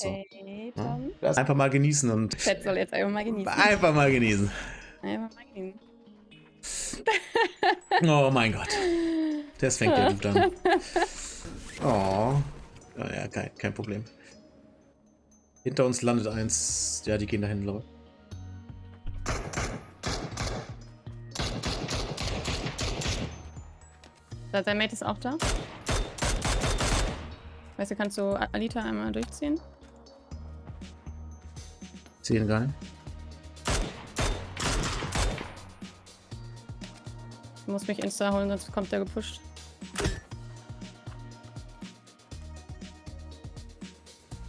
So. Hey, Ja. Tom. Das einfach mal genießen und Chat soll jetzt einfach mal genießen. einfach mal genießen. Einfach mal genießen. Oh mein Gott. Das fängt ja gut an. Oh. Ja, ja kein, kein Problem. Hinter uns landet eins. Ja, die gehen dahin, glaube ich. Da, Sein Mate ist auch da. Weißt du, kannst du Alita einmal durchziehen? Sehen gar nicht. Du musst mich insta holen, sonst kommt der gepusht.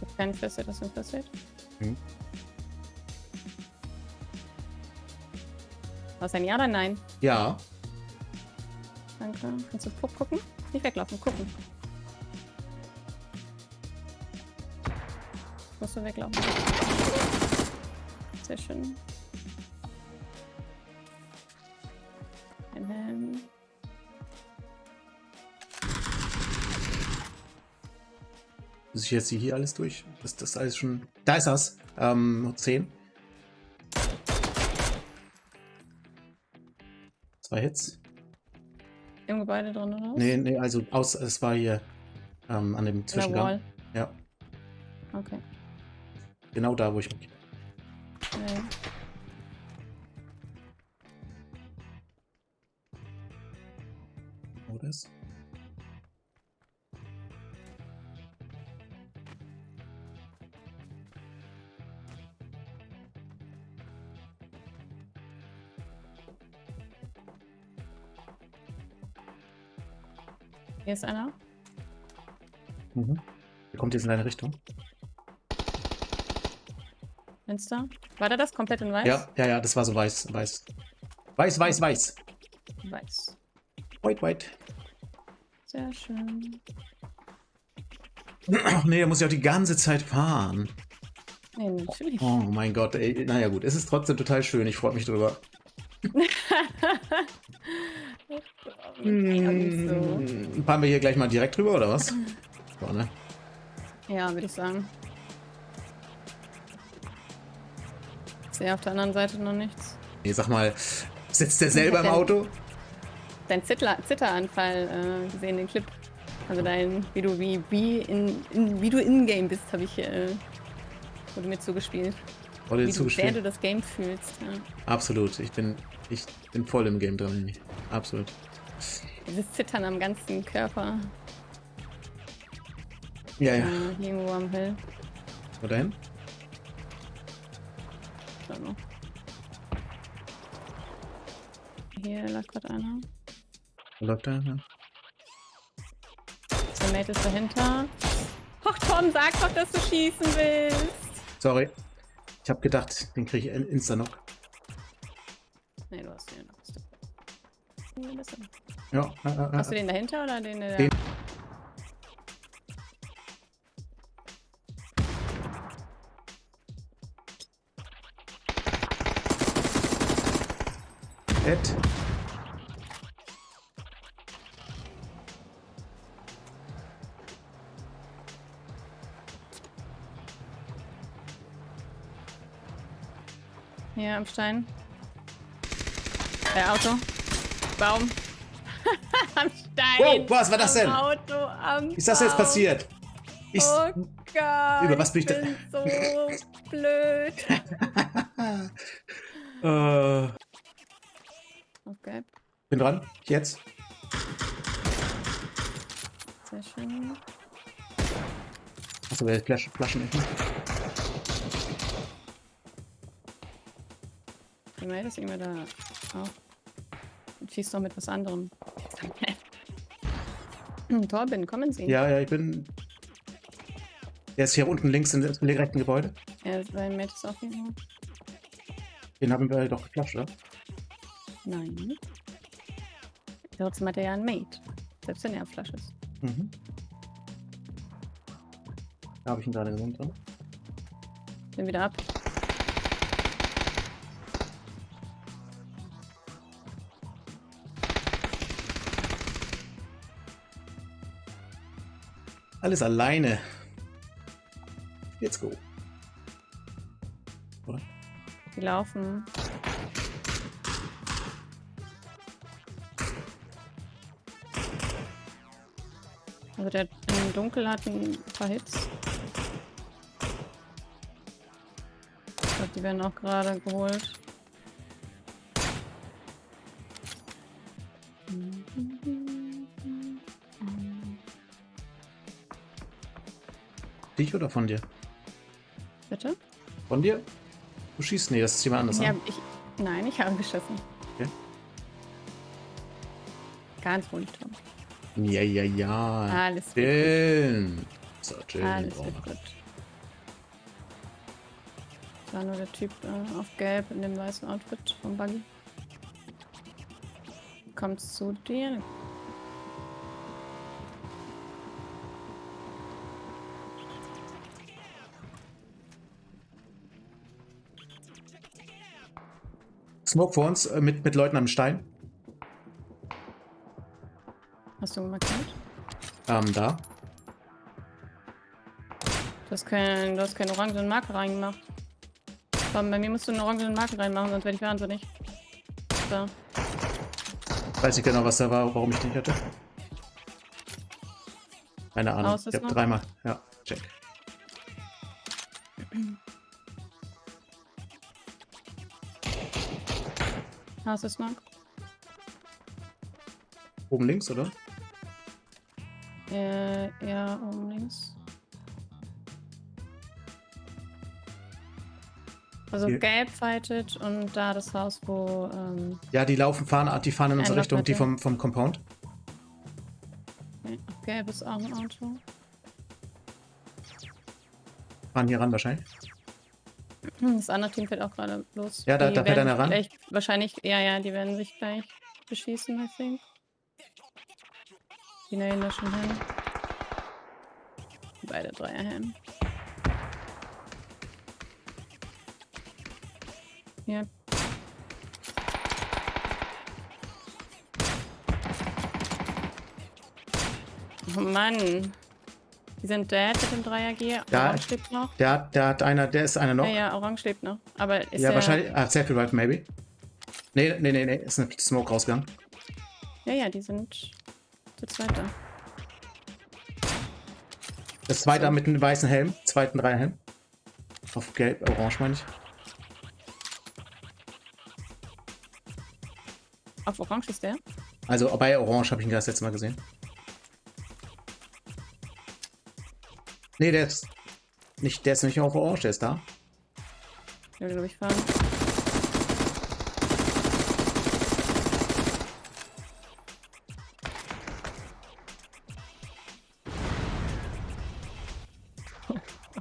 Ich hab keinen First-Aid, hast du ein First-Aid? Mhm. Was ein Ja oder Nein? Ja. Danke. Kannst du gu- gucken? Nicht weglaufen, gucken. Musst du weglaufen. Sehr schön. Ähm, Muss ich jetzt hier alles durch? Das das alles schon. Da ist das. Ähm, 10. Zwei Hits. Im Gebäude drin, oder? Nee, nee, also aus, es war hier ähm, an dem Zwischengang. Ja, Okay. genau da, wo ich mich. Wo das? Hier ist einer. Mhm. Der kommt jetzt in deine Richtung. Fenster. War da das komplett in weiß? Ja, ja, ja, das war so weiß, weiß. Weiß, weiß, weiß. Weiß. White, white. Sehr schön. Ach nee, da muss ich auch die ganze Zeit fahren. Nee, natürlich. Oh mein Gott, ey. Naja gut, es ist trotzdem total schön. Ich freue mich drüber. nicht so. Hm, Fahren wir hier gleich mal direkt drüber, oder was? So, ne? Ja, würde ich sagen. Ich sehe auf der anderen Seite noch nichts. Nee, sag mal, sitzt der selber im Auto? Dein Zittler, Zitteranfall äh, gesehen, den Clip. Also dein, wie du wie, wie in, in wie du in-game bist, habe ich äh, wurde mir zugespielt. Oder Wie dir du, zugespielt? du das Game fühlst. Ja. Absolut. Ich bin, ich bin voll im Game drin. Absolut. Dieses Zittern am ganzen Körper. Ja, Äh, ja. irgendwo am Hill. Wo dahin? Hier lag gerade einer. Wo läuft der? Ja. Der Mate ist dahinter. Och Tom, sag doch, dass du schießen willst. Sorry. Ich habe gedacht, den kriege ich in- Insta-Knock. Nee, du hast den. Hast du. Ja. Äh, äh, Hast du den dahinter oder den der? Den- Ed. Hier am Stein. Der Auto. Baum. am Stein. Wow, was war das am denn? Auto, am ist das jetzt passiert? Ich, Oh Gott. Über was bin ich da- bin so blöd. äh, Okay, bin dran. Jetzt. sehr schön. Achso, wer Flaschen, Flaschen? Die Mail ist immer da auch. Und schießt doch mit was anderem. Hm, Torben, kommen Sie. Ja, ja, ich bin. Der ist hier unten links im rechten Gebäude. Ja, sein Mate ist auch hier. Den haben wir doch geflasht, oder? Nein. Trotzdem hat er ja ein Mate. Selbst wenn er auf Flasche ist. Mhm. Da habe ich ihn gerade gesehen drin. Bin wieder ab. Alles alleine. Let's go. Oder? Die laufen. Also der im Dunkel hat ein paar Hits. Ich glaube, die werden auch gerade geholt. Dich oder von dir? Bitte? Von dir? Du schießt? Nee, das ist jemand anders. Ja, ne? ich, nein, ich habe geschossen. Okay. Ganz ruhig, Tom. Ja, ja, ja. Alles Chillen. So, chillen. Alles wird wir. gut. Das war nur der Typ äh, auf Gelb in dem weißen Outfit vom Buggy. Kommt zu dir. Smoke vor uns äh, mit, mit Leuten am Stein. Hast du markiert? Ähm, da. Du hast, kein, du hast keine orangenen Marke reingemacht. Komm, bei mir musst du eine orangene Marke reinmachen, sonst werde ich wahnsinnig. So. Weiß nicht genau, was da war, warum ich den hatte. Keine Ahnung. Aus ich noch? dreimal. Ja, check. Hast du es noch? Oben links, oder? Äh, ja, oben links. Also Hier. gelb fightet und da das Haus, wo ähm, Ja, die laufen, fahren, die fahren in unsere Richtung, die vom, vom Compound. nee, gelb ist auch ein Auto. Fahren hier ran wahrscheinlich. Hm, Das andere Team fährt auch gerade los. Ja, da- Die da werden einer ran. Wahrscheinlich, ja, ja, die werden sich gleich beschießen, I think. Die nähen da schon hin. Beide Dreier hin. Ja. Oh Mann. Die sind dead mit dem 3er-G. Da- Orange lebt noch. Der hat, der hat einer, der ist einer noch. Ja, ja, Orange lebt noch. Aber ist ja der, wahrscheinlich. Ah, Selfie Right, maybe. Nee, nee, nee, nee. Ist eine Smoke rausgegangen. Ja, ja, die sind zu zweit da. Das zweite mit einem weißen Helm. Zweiten Dreierhelm. Auf gelb, orange meine ich. Auf Orange ist der? Also bei orange habe ich ihn das letzte Mal gesehen. Nee, der ist nicht, der ist nicht auf orange, der ist da. Will, glaube ich, fahren.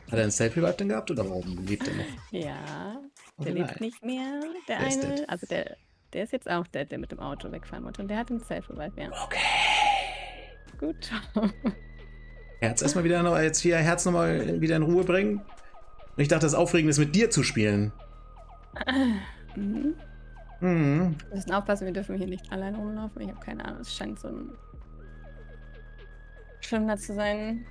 Hat er einen Selfie Right denn gehabt oder warum lebt er noch? Ja, der Oh lebt nicht mehr. Der, Der eine, also der, der ist jetzt auch der, der mit dem Auto wegfahren wollte. Und der hat einen Self-Revive, ja. Okay. Gut. Herz erstmal wieder noch, jetzt hier Herz nochmal wieder in Ruhe bringen. Und ich dachte, das Aufregende ist mit dir zu spielen. mhm. Mhm. Wir müssen aufpassen, wir dürfen hier nicht allein rumlaufen. Ich habe keine Ahnung, es scheint so ein Schwimmer zu sein.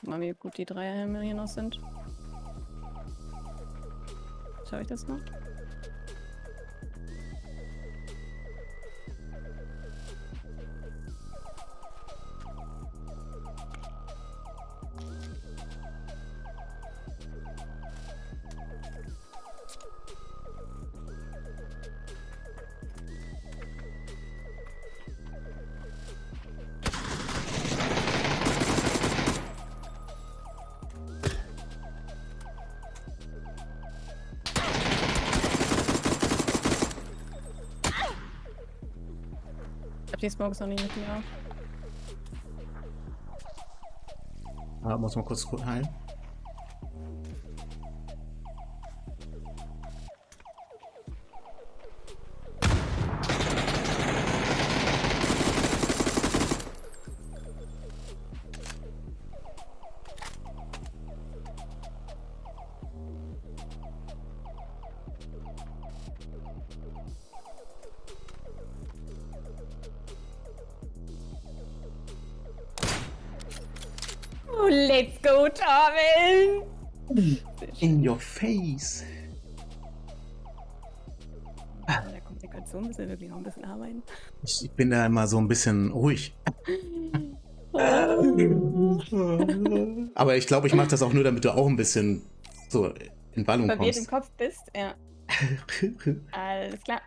Guck mal, wie gut die Dreierhelme hier noch sind. Schau ich das noch? Smoke ist noch nicht mit mir auf. Ah, muss mal kurz heilen. Oh, let's go, Torben! In your face. An der Kommunikation müssen wir wirklich noch ein bisschen arbeiten. Ich bin da immer so ein bisschen ruhig. Aber ich glaube, ich mache das auch nur, damit du auch ein bisschen so in Ballung Verwirrt im kommst. Kopf bist, ja. Alles klar.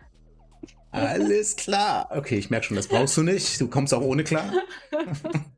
Alles klar. Okay, ich merke schon, das brauchst du nicht. Du kommst auch ohne klar.